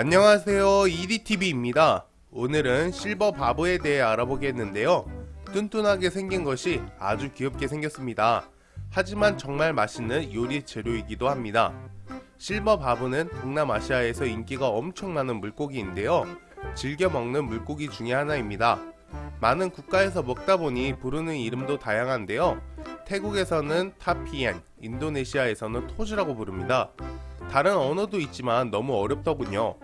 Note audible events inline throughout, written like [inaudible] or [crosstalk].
안녕하세요. EDTV입니다. 오늘은 실버 바보에 대해 알아보겠는데요. 뚠뚠하게 생긴 것이 아주 귀엽게 생겼습니다. 하지만 정말 맛있는 요리 재료이기도 합니다. 실버 바보는 동남아시아에서 인기가 엄청 많은 물고기인데요. 즐겨 먹는 물고기 중의 하나입니다. 많은 국가에서 먹다 보니 부르는 이름도 다양한데요. 태국에서는 타피엔, 인도네시아에서는 토즈라고 부릅니다 다른 언어도 있지만 너무 어렵더군요.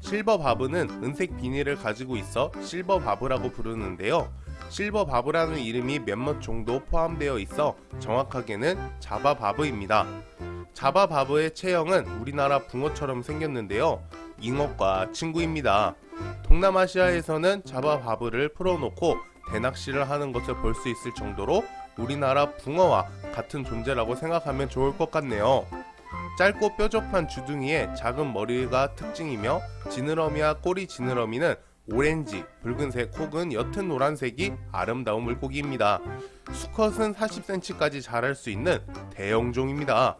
실버 바브는 은색 비닐을 가지고 있어 실버 바브라고 부르는데요. 실버 바브라는 이름이 몇몇 정도 포함되어 있어 정확하게는 자바 바브입니다. 자바 바브의 체형은 우리나라 붕어처럼 생겼는데요. 잉어과 친구입니다. 동남아시아에서는 자바 바브를 풀어놓고 대낚시를 하는 것을 볼 수 있을 정도로 우리나라 붕어와 같은 존재라고 생각하면 좋을 것 같네요. 짧고 뾰족한 주둥이에 작은 머리가 특징이며 지느러미와 꼬리 지느러미는 오렌지, 붉은색 혹은 옅은 노란색이 아름다운 물고기입니다. 수컷은 40cm까지 자랄 수 있는 대형종입니다.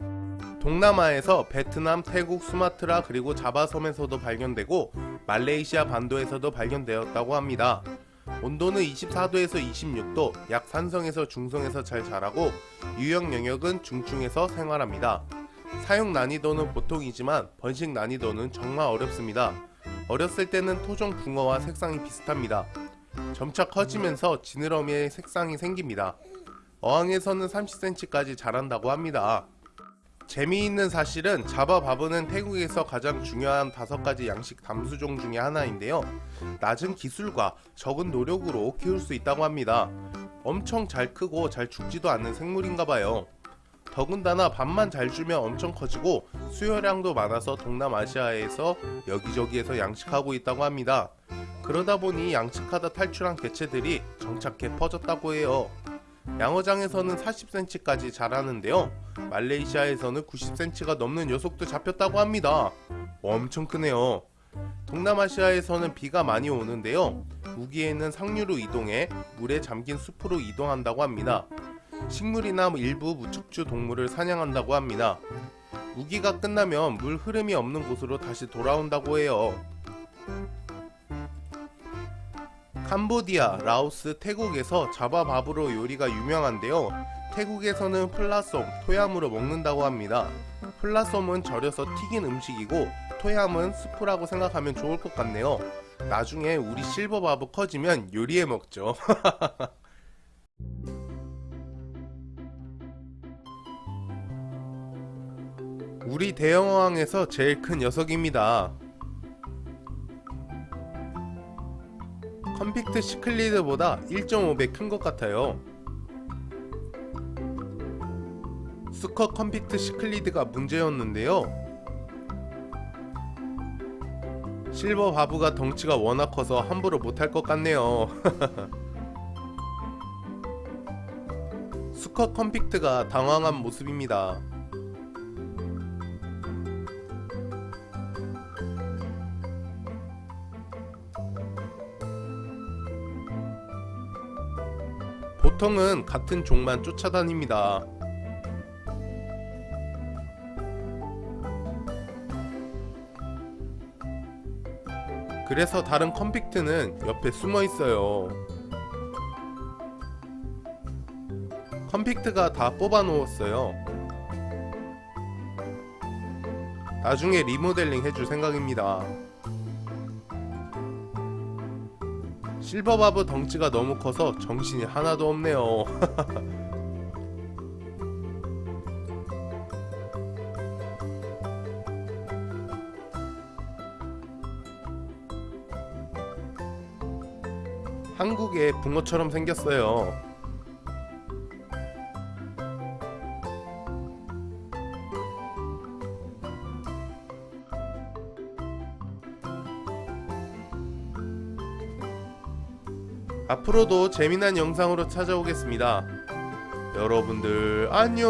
동남아에서 베트남, 태국, 수마트라 그리고 자바섬에서도 발견되고 말레이시아 반도에서도 발견되었다고 합니다. 온도는 24도에서 26도, 약 산성에서 중성에서 잘 자라고 유형 영역은 중충에서 생활합니다. 사용 난이도는 보통이지만 번식 난이도는 정말 어렵습니다. 어렸을 때는 토종 붕어와 색상이 비슷합니다. 점차 커지면서 지느러미에 색상이 생깁니다. 어항에서는 30cm까지 자란다고 합니다. 재미있는 사실은 자바바브는 태국에서 가장 중요한 다섯 가지 양식 담수종 중의 하나인데요. 낮은 기술과 적은 노력으로 키울 수 있다고 합니다. 엄청 잘 크고 잘 죽지도 않는 생물인가봐요. 더군다나 밥만 잘 주면 엄청 커지고 수요량도 많아서 동남아시아에서 여기저기에서 양식하고 있다고 합니다. 그러다 보니 양식하다 탈출한 개체들이 정착해 퍼졌다고 해요. 양어장에서는 40cm까지 자라는데요. 말레이시아에서는 90cm가 넘는 녀석도 잡혔다고 합니다. 엄청 크네요. 동남아시아에서는 비가 많이 오는데요. 우기에는 상류로 이동해 물에 잠긴 숲으로 이동한다고 합니다. 식물이나 일부 무척주 동물을 사냥한다고 합니다. 우기가 끝나면 물 흐름이 없는 곳으로 다시 돌아온다고 해요. 캄보디아, 라오스, 태국에서 자바밥으로 요리가 유명한데요. 태국에서는 플라솜, 토얌으로 먹는다고 합니다. 플라솜은 절여서 튀긴 음식이고 토얌은 스프라고 생각하면 좋을 것 같네요. 나중에 우리 silver barb 커지면 요리해 먹죠. [laughs] 우리 대형어항에서 제일 큰 녀석입니다. convict cichlid보다 1.5배 큰 것 같아요. 수컷 convict cichlid가 문제였는데요. 실버 바브가 덩치가 워낙 커서 함부로 못할 것 같네요. [laughs] 수컷 convict가 당황한 모습입니다. 보통은 같은 종만 쫓아다닙니다. 그래서 다른 컴픽트는 옆에 숨어 있어요. 컴픽트가 다 뽑아 놓았어요. 나중에 리모델링 해줄 생각입니다. 실버바브 덩치가 너무 커서 정신이 하나도 없네요. [laughs] 한국의 붕어처럼 생겼어요 앞으로도 재미난 영상으로 찾아오겠습니다. 여러분들 안녕